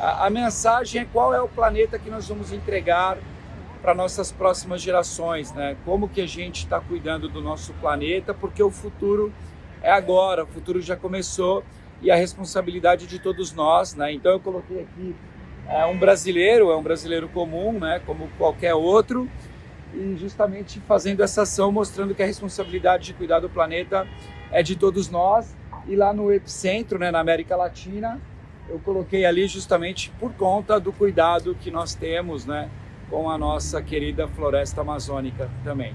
A, a mensagem é qual é o planeta que nós vamos entregar para nossas próximas gerações, né? Como que a gente está cuidando do nosso planeta, porque o futuro é agora, o futuro já começou e a responsabilidade de todos nós, né? Então eu coloquei aqui é, um brasileiro, é um brasileiro comum, né? Como qualquer outro, e justamente fazendo essa ação, mostrando que a responsabilidade de cuidar do planeta é de todos nós. E lá no epicentro, né, na América Latina, eu coloquei ali justamente por conta do cuidado que nós temos, né? com a nossa querida floresta amazônica também.